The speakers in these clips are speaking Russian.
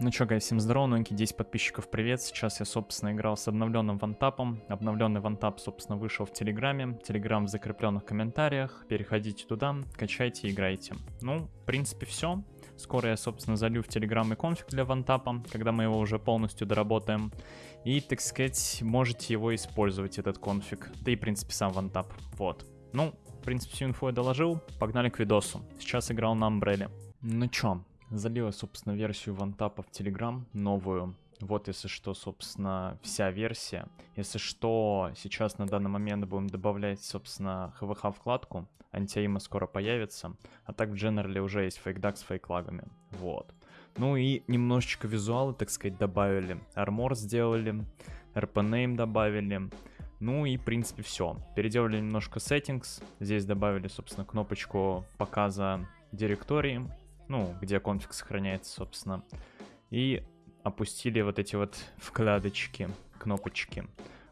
Ну чё, гай, всем здорово, новенький 10 подписчиков, привет. Сейчас я, собственно, играл с обновленным вантапом. Обновленный вантап, собственно, вышел в Телеграме. Телеграм в закрепленных комментариях. Переходите туда, качайте, играйте. Ну, в принципе, все. Скоро я, собственно, залью в Телеграм и конфиг для вантапа, когда мы его уже полностью доработаем. И, так сказать, можете его использовать, этот конфиг. Да и, в принципе, сам вантап. Вот. Ну, в принципе, всю инфу я доложил. Погнали к видосу. Сейчас играл на Амбреле. Ну чё, Залила, собственно, версию вантапа в Telegram, новую. Вот, если что, собственно, вся версия. Если что, сейчас на данный момент будем добавлять, собственно, HVH вкладку. Антиаима скоро появится. А так в General уже есть фейкдак с фейклагами. Вот. Ну и немножечко визуалы, так сказать, добавили. Армор сделали, RP-name добавили. Ну и, в принципе, все. Переделали немножко settings. Здесь добавили, собственно, кнопочку показа директории ну, где конфиг сохраняется, собственно. И опустили вот эти вот вкладочки, кнопочки.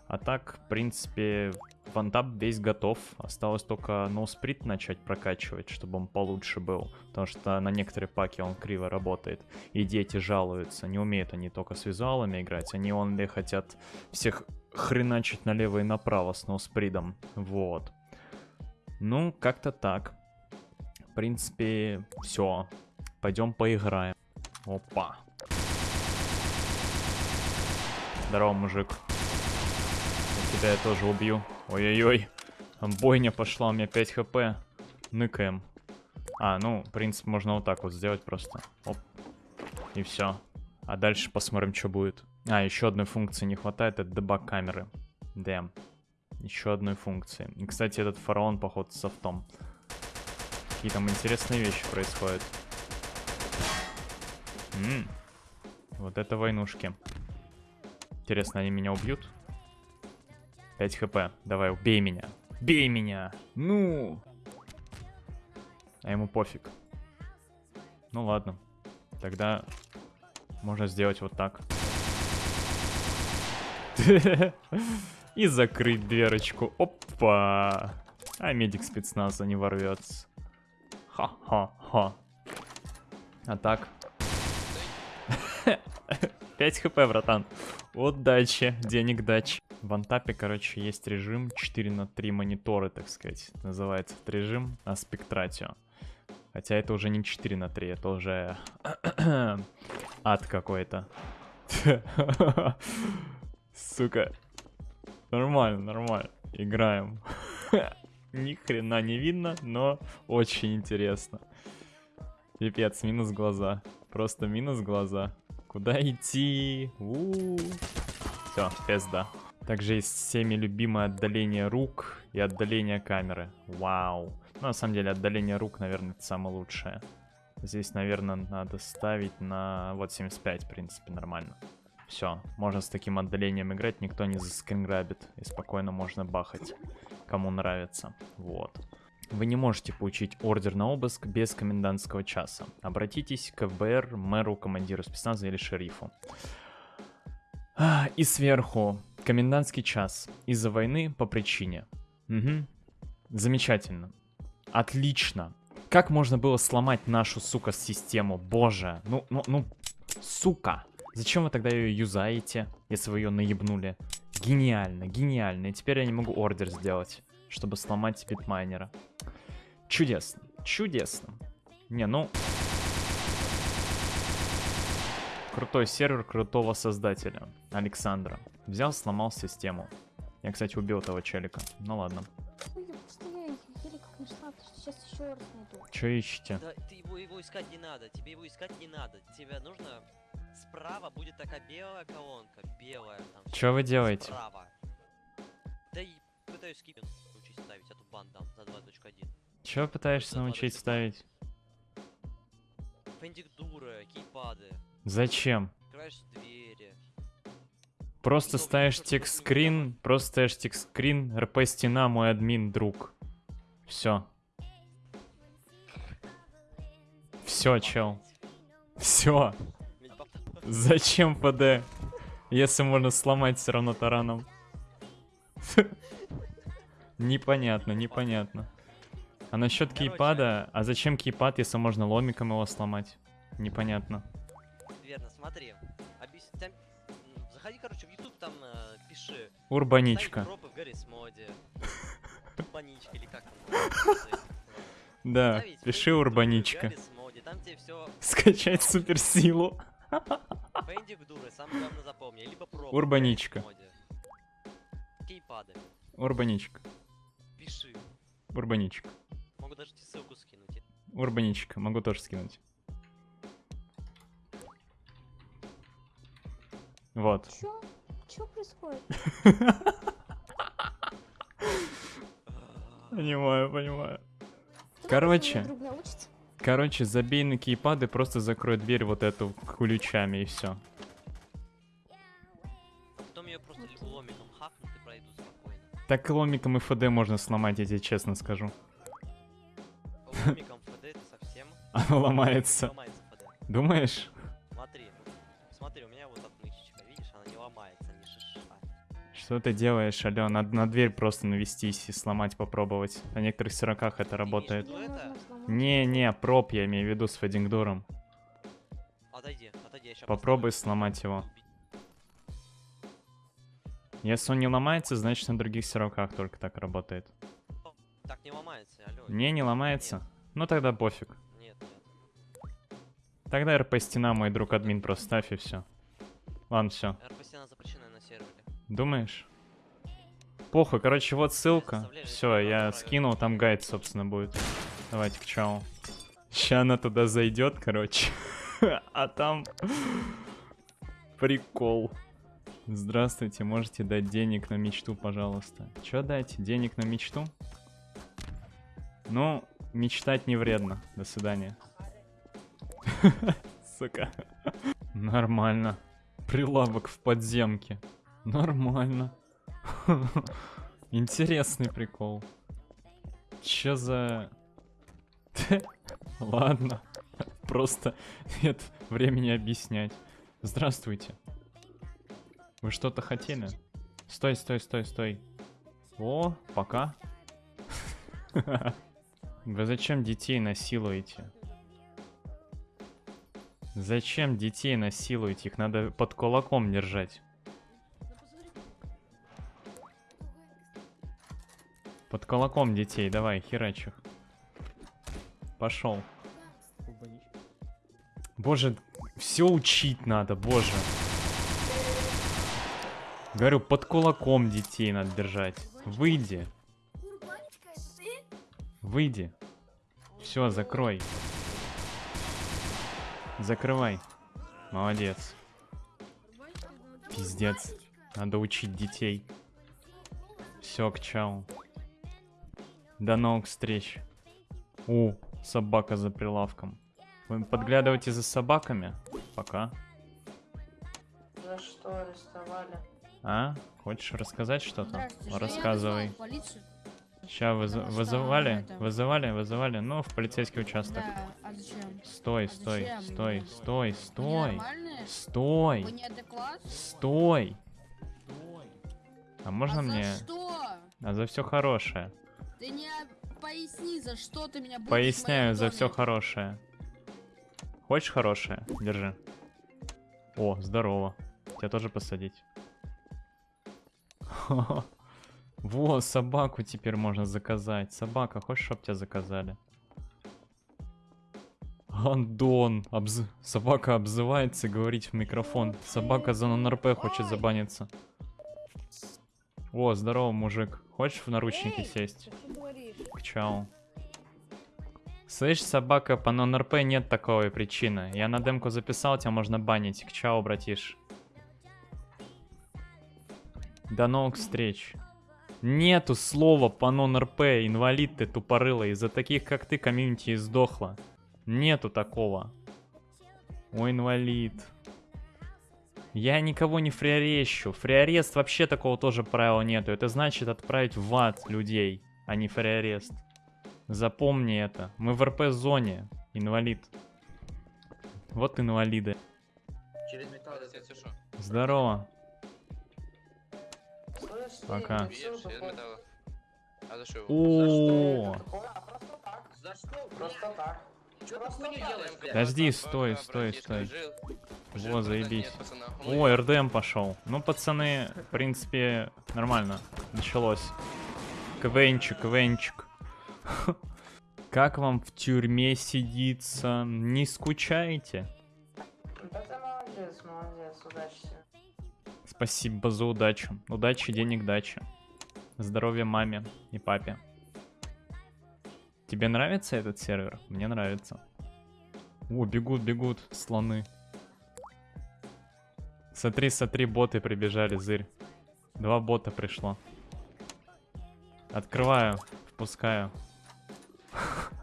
А так, в принципе, вантап весь готов. Осталось только ноусприт начать прокачивать, чтобы он получше был. Потому что на некоторые паки он криво работает. И дети жалуются. Не умеют они только с визуалами играть. Они онли хотят всех хреначить налево и направо с ноуспридом. Вот. Ну, как-то так. В принципе, все. Пойдем поиграем. Опа. Здорово, мужик. Я тебя я тоже убью. Ой-ой-ой. Бойня пошла, у меня 5 хп. Ныкаем. А, ну, в принципе, можно вот так вот сделать просто. Оп. И все. А дальше посмотрим, что будет. А, еще одной функции не хватает, это дебаг камеры. Дэм. Еще одной функции. И, кстати, этот фараон, походу, с софтом. Какие там интересные вещи происходят. М -м. Вот это войнушки. Интересно, они меня убьют? 5 хп. Давай, убей меня. Бей меня! Ну! А ему пофиг. Ну ладно. Тогда можно сделать вот так. И закрыть дверочку. Опа! А медик спецназа не ворвется. Ха-ха-ха. А так. 5 хп, братан. Удачи, денег дач. В антапе, короче, есть режим 4 на 3 мониторы, так сказать. Называется этот режим Аспектратио. Хотя это уже не 4 на 3, это уже ад какой-то. Сука. Нормально, нормально. Играем. Ни хрена не видно, но очень интересно. Пипец, минус глаза. Просто минус глаза. Куда идти? Все, пизда. Также есть всеми любимое отдаление рук и отдаление камеры. Вау. Ну, на самом деле, отдаление рук, наверное, это самое лучшее. Здесь, наверное, надо ставить на... Вот 75, в принципе, нормально. Все, можно с таким отдалением играть, никто не заскринграбит. И спокойно можно бахать кому нравится. Вот. Вы не можете получить ордер на обыск без комендантского часа. Обратитесь к ФБР, мэру, командиру спецназа или шерифу. И сверху. Комендантский час. Из-за войны по причине. Угу. Замечательно. Отлично. Как можно было сломать нашу, сука, систему? Боже. Ну, ну, ну, сука. Зачем вы тогда ее юзаете, если вы ее наебнули? Гениально, гениально. И теперь я не могу ордер сделать, чтобы сломать битмайнера. Чудесно, чудесно. Не, ну... Крутой сервер крутого создателя, Александра. Взял, сломал систему. Я, кстати, убил этого челика. Ну ладно. Че ищете? Да, ты его, его искать не надо, тебе его искать не надо. Тебе нужно справа будет такая белая колонка, белая. Там, Что вы делаете? Справа. Да и пытаюсь скипинг научить ставить эту бандам за 2.1. Чё пытаешься научить ставить? Фендикдуры, кейпады. Зачем? Открываешь двери. Просто ставишь текст-скрин, просто ставишь текст-скрин, РП стена, мой админ, друг. Все. Все, чел. Все. Зачем ПД? Если можно сломать все равно тараном. Непонятно, непонятно. А насчет кейпада, а зачем кейпад, если можно ломиком его сломать? Непонятно. верно, смотри. Объяс... там, Заходи, короче, в YouTube, там э, пиши. Урбаничка. Пропы в Гаррис моде. Урбаничка или как там. Да, пиши урбаничка. Скачать суперсилу. Фэнди Гдуры, самое главное запомни. Либо пропы в Урбаничка. Кейпады. Урбаничка. Пиши. Урбаничка. Могу даже тебе ссылку скинуть. Урбаничка. Могу тоже скинуть. Вот. Чё? Чё происходит? Понимаю, понимаю. Короче. Короче, забей на кейпады, просто закрой дверь вот эту ключами и все. Потом ее просто ломиком хакнут и пройдут спокойно. Так ломиком и ФД можно сломать, я тебе честно скажу. Ломиком ФД это совсем Оно ломается. ломается ФД. Думаешь? Смотри, смотри, у меня вот отмычечка, видишь, она не ломается, не шиша. Что ты делаешь, алё? Надо на дверь просто навестись и сломать попробовать. На некоторых сероках это работает. Что Не-не, проб я имею в виду с федингдуром. Отойди, отойди, я сейчас Попробуй сломать его. Если он не ломается, значит на других сероках только так работает. Так не ломается, алло. Не, не ломается? Ну тогда пофиг. Нет, нет. Тогда РП стена, мой друг админ, просто ставь и все. Ладно, все. РПС она запрещена на сервере. Думаешь? Похуй, короче, вот ссылка. Все, я надо, скинул, там гайд, собственно, будет. Давайте к чау. Ща она туда зайдет, короче. А там... Прикол. Здравствуйте, можете дать денег на мечту, пожалуйста. Чё дать? Денег на мечту? Ну, мечтать не вредно. До свидания. Сука. Нормально. Прилавок в подземке. Нормально. Интересный прикол. Чё за... Ладно. Просто нет времени объяснять. Здравствуйте. Вы что-то хотели? Стой, стой, стой, стой. О, пока. Вы зачем детей насилуете? Зачем детей насилуете? Их надо под кулаком держать. Под кулаком детей, давай, херач их. Пошел. Боже, все учить надо, боже. Говорю, под кулаком детей надо держать. Выйди. Выйди. Все, закрой. Закрывай. Молодец. Пиздец. Надо учить детей. Все, к чау. До новых встреч. У, собака за прилавком. Вы подглядываете за собаками? Пока. За что арестовали? А? Хочешь рассказать что-то? Рассказывай. Ща выз- вызывали? Вызывали, вызывали. Ну, в полицейский участок. Да, а зачем? Стой, А стой, зачем? стой, стой, стой. Стой. Стой. А можно а мне? за что? А за все хорошее. Ты не поясни, за что ты меня будешь Поясняю за все хорошее. Хочешь хорошее? Держи. О, здорово. Тебя тоже посадить. Во, собаку теперь можно заказать. Собака, хочешь, чтоб тебя заказали? Андон. обз- Собака обзывается говорить в микрофон. Собака за нон-РП хочет забаниться. О, здорово, мужик. Хочешь в наручники сесть? Что ты говоришь? К чау. Слышь, собака, по нон-РП нет такой причины. Я на демку записал, тебя можно банить. К чау, братиш. До новых встреч. Нету слова по нон-РП, инвалид ты тупорылый. Из-за таких, как ты, комьюнити и сдохла. Нету такого. Ой, инвалид. Я никого не фриарещу. Фриарест вообще такого тоже правила нету. Это значит отправить в ад людей, а не фриарест. Запомни это. Мы в РП-зоне. Инвалид. Вот инвалиды. Через металл. Здорово. Слышь, Пока. А за что? О, За что? А просто так. Что? Ты делаешь, блядь? Подожди, стой, стой, стой. Во, заебись. О, РДМ пошел. Ну, пацаны, в принципе, нормально. Началось. КВНчик, КВНчик. Как вам в тюрьме сидится? Не скучаете? Да ты молодец, молодец, удачи. Спасибо за удачу. Удачи, денег, дачи. Здоровья маме и папе. Тебе нравится этот сервер? Мне нравится. О, бегут, бегут слоны. Смотри, смотри, боты прибежали, зырь. Два бота пришло. Открываю, впускаю.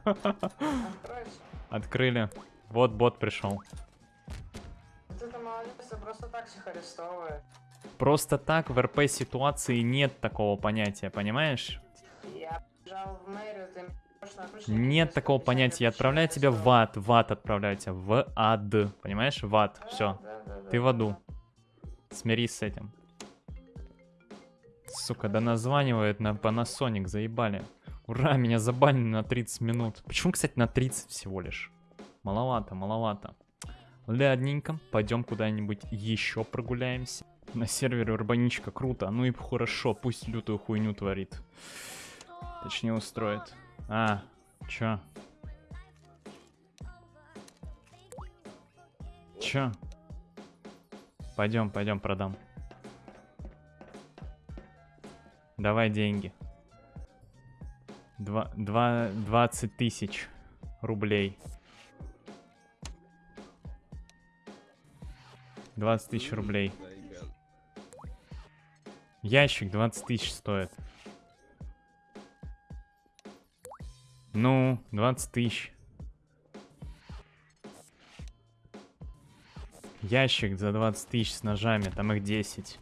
Откройся. Открыли. Вот бот пришел. Вот это молодец, ты просто так всех арестовывает. Просто так в РП ситуации нет такого понятия, понимаешь? Я в мэрию, ты Нет такого подписания понятия. Я отправляю тебя в ад. В ад отправляю тебя. В ад. Понимаешь? В ад. Да, Все. Ты в аду. Смирись с этим. Сука, да названивает на Panasonic, заебали. Ура, меня забанили на 30 минут. Почему, кстати, на 30 всего лишь? Маловато, маловато. Ладненько, пойдем куда-нибудь еще прогуляемся. На сервере Урбаничка круто, ну и хорошо, пусть лютую хуйню творит. Точнее устроит. А, чё? Чё? Пойдем, пойдем, продам. Давай деньги. Два, два, 20 тысяч рублей. 20 тысяч рублей. Ящик 20 тысяч стоит. Ну, 20 тысяч. Ящик за 20 тысяч с ножами, там их 10.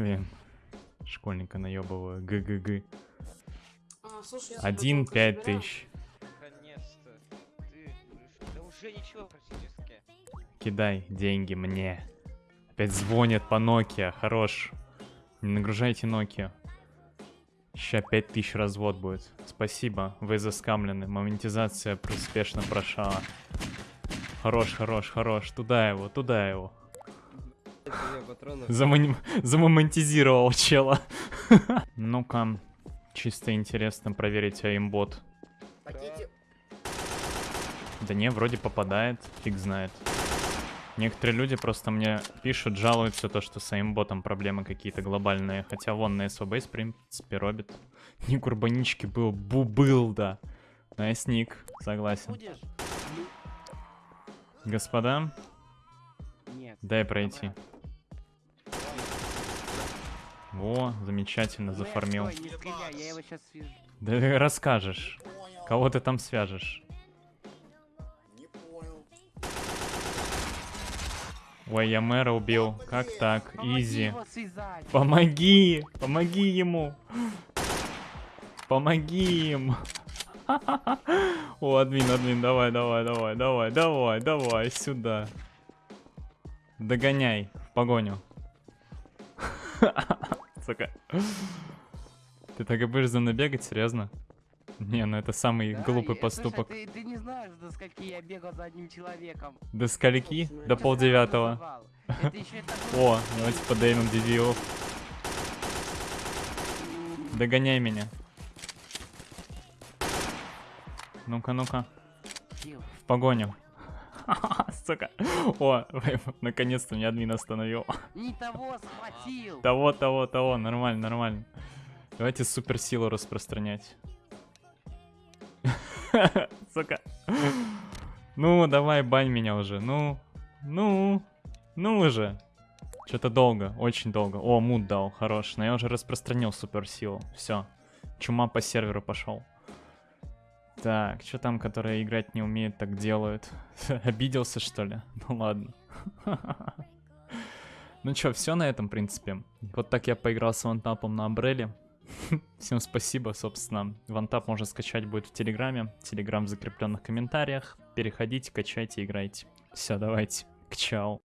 Блин, школьника наебываю. ГГГ. А, слушай, Один пять тысяч. Наконец-то. Ты... Да уже ничего практически. Кидай деньги мне. Опять звонят по Nokia, хорош. Не нагружайте Nokia. Ща 5000 развод будет. Спасибо, вы заскамлены. Монетизация успешно прошла. Хорош, хорош, хорош. Туда его, туда его. Замон... Замонетизировал чела. Ну-ка, чисто интересно проверить aimbot. Да не, вроде попадает, фиг знает. Некоторые люди просто мне пишут, жалуются то, что с aimbot ом проблемы какие-то глобальные. Хотя вон на СВБ, принципе, робит. Ник урбанички был, бу был, да. Nice ник, согласен. Господа, Нет. дай пройти. Во, замечательно, зафармил. Да расскажешь. Кого ты там свяжешь? Ой, я мэра убил. Как так? Изи. Помоги! Помоги ему! Помоги им! О, админ, админ, давай, давай, давай, давай, давай, давай, сюда. Догоняй в погоню. Сука. Ты так и будешь за мной бегать, серьезно? Не, ну это самый Да, глупый я- поступок. Слушай, ты, ты не знаешь, до скольки я бегал за одним человеком. До скольки? Ты До полдевятого. О, давайте подеймем DDO. Догоняй меня. Ну-ка, ну-ка. В погоню. Сука. О, наконец-то меня админ остановил. Не того схватил. Того, того, того. Нормально, нормально. Давайте суперсилу распространять. Сука. Ну, давай, бань меня уже. Ну, ну, ну уже. Что-то долго, очень долго. О, мут дал, хорош. Но я уже распространил суперсилу. Все. Чума по серверу пошел. Так, что там, которые играть не умеют, так делают? Обиделся, что ли? Ну ладно. Ну чё, все на этом, в принципе. Вот так я поиграл с вантапом на Абреле. Всем спасибо, собственно. Вантап можно скачать будет в Телеграме. Телеграм в закрепленных комментариях. Переходите, качайте, играйте. Все, давайте. К чау.